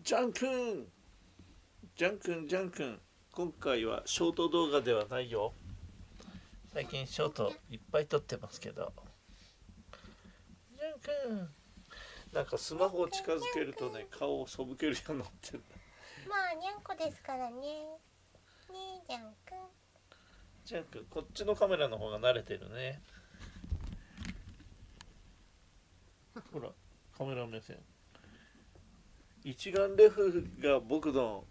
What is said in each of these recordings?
ジャン君ジャン君ジャン君今回はショート動画ではないよ。最近ショートいっぱい撮ってますけど。ジャン君なんかスマホを近づけるとね顔をそぶけるようになってるまあにゃんこですからね。ねえジャン君ジャン君こっちのカメラの方が慣れてるね。ほらカメラ目線一眼レフが僕の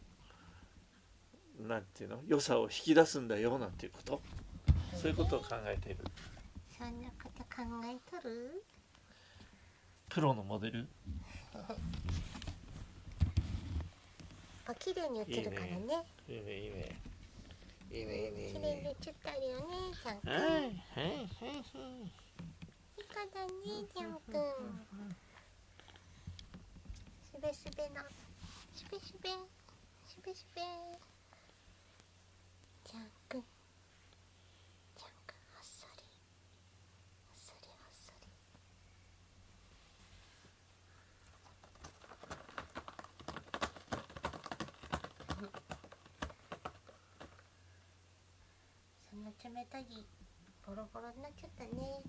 なんていうの良さを引き出すんだよなんていうこと？そういうことを考えている。そんなこと考えとる？プロのモデル？あ綺麗に映るからね。いいねいいね。いいねいいね綺麗にね映ったるよねジャン君はいはいはいはい。いい子だねジャン君すべすべなすべすべ。すべすべ。ジャン君。ジャン君あっさり。あっさりあっさり。そんな冷たいボロボロになっちゃったね。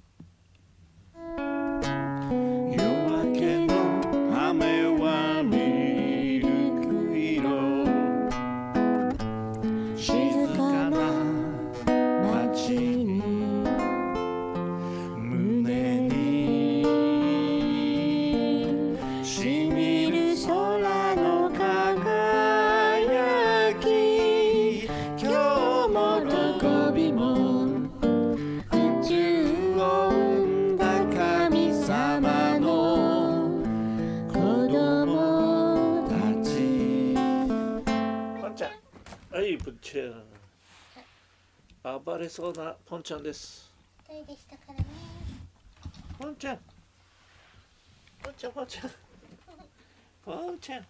いポンちゃん暴れそうなポンちゃんです。一人でしたからね。ポンちゃんポンちゃんポンちゃん。ポンちゃん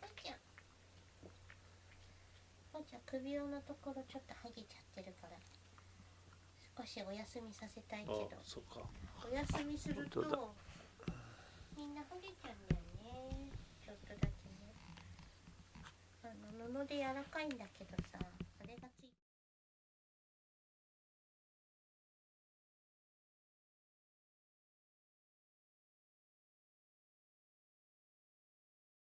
ぽんちゃんぽんちゃん首輪のところちょっと剥げちゃってるから。少しお休みさせたいけあどそっか。お休みすると本当だみんな剥げちゃうんだよね。ちょっとだけね。あの布で柔らかいんだけどさ。